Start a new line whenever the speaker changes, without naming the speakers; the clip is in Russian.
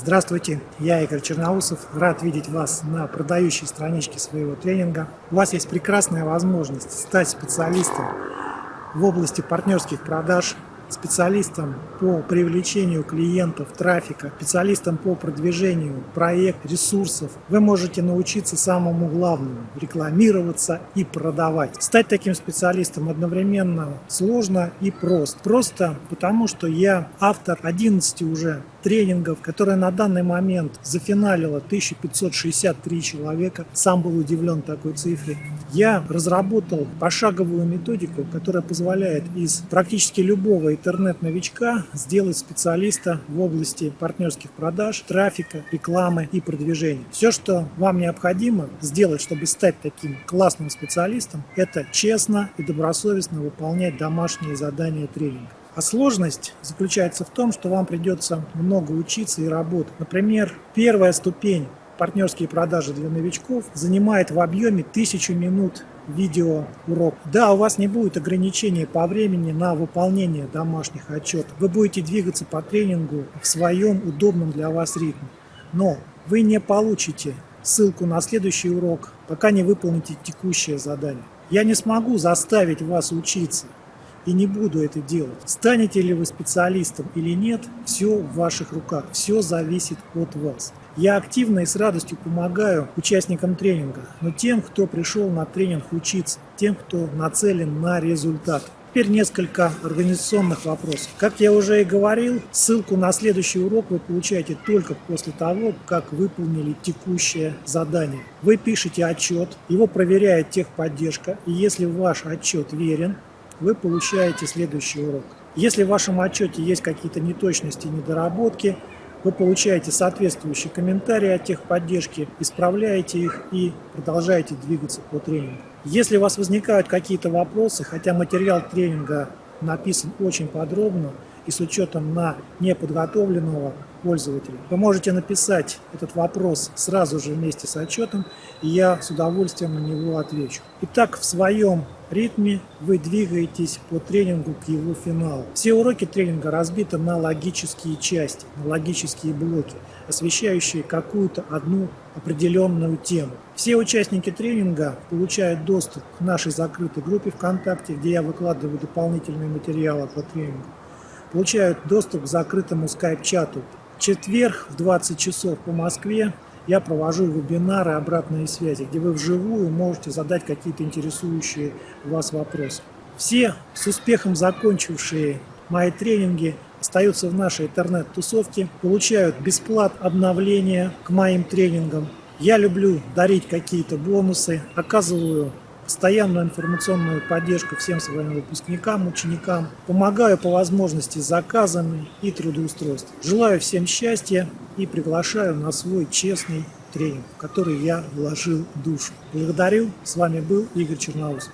Здравствуйте, я Игорь Черноусов. Рад видеть вас на продающей страничке своего тренинга. У вас есть прекрасная возможность стать специалистом в области партнерских продаж, специалистом по привлечению клиентов, трафика, специалистом по продвижению проектов, ресурсов. Вы можете научиться самому главному – рекламироваться и продавать. Стать таким специалистом одновременно сложно и просто. Просто потому, что я автор 11 уже тренингов, которые на данный момент зафиналило 1563 человека. Сам был удивлен такой цифре. Я разработал пошаговую методику, которая позволяет из практически любого интернет-новичка сделать специалиста в области партнерских продаж, трафика, рекламы и продвижения. Все, что вам необходимо сделать, чтобы стать таким классным специалистом, это честно и добросовестно выполнять домашние задания тренинга. А сложность заключается в том, что вам придется много учиться и работать. Например, первая ступень партнерские продажи для новичков занимает в объеме 1000 минут видео урок. Да, у вас не будет ограничений по времени на выполнение домашних отчетов. Вы будете двигаться по тренингу в своем удобном для вас ритме. Но вы не получите ссылку на следующий урок, пока не выполните текущее задание. Я не смогу заставить вас учиться и не буду это делать. Станете ли вы специалистом или нет, все в ваших руках, все зависит от вас. Я активно и с радостью помогаю участникам тренинга, но тем, кто пришел на тренинг учиться, тем, кто нацелен на результат. Теперь несколько организационных вопросов. Как я уже и говорил, ссылку на следующий урок вы получаете только после того, как выполнили текущее задание. Вы пишете отчет, его проверяет техподдержка, и если ваш отчет верен, вы получаете следующий урок. Если в вашем отчете есть какие-то неточности, недоработки, вы получаете соответствующие комментарии от техподдержки, исправляете их и продолжаете двигаться по тренингу. Если у вас возникают какие-то вопросы, хотя материал тренинга написан очень подробно и с учетом на неподготовленного пользователя, вы можете написать этот вопрос сразу же вместе с отчетом, и я с удовольствием на него отвечу. Итак, в своем ритме вы двигаетесь по тренингу к его финалу. Все уроки тренинга разбиты на логические части, на логические блоки, освещающие какую-то одну определенную тему. Все участники тренинга получают доступ к нашей закрытой группе ВКонтакте, где я выкладываю дополнительные материалы по тренингу. Получают доступ к закрытому скайп-чату. В четверг в 20 часов по Москве я провожу вебинары обратной связи, где вы вживую можете задать какие-то интересующие вас вопросы. Все с успехом закончившие мои тренинги остаются в нашей интернет-тусовке, получают бесплат обновления к моим тренингам. Я люблю дарить какие-то бонусы, оказываю постоянную информационную поддержку всем своим выпускникам, ученикам. Помогаю по возможности заказами и трудоустройством. Желаю всем счастья и приглашаю на свой честный тренинг, в который я вложил душу. Благодарю. С вами был Игорь Черноусов.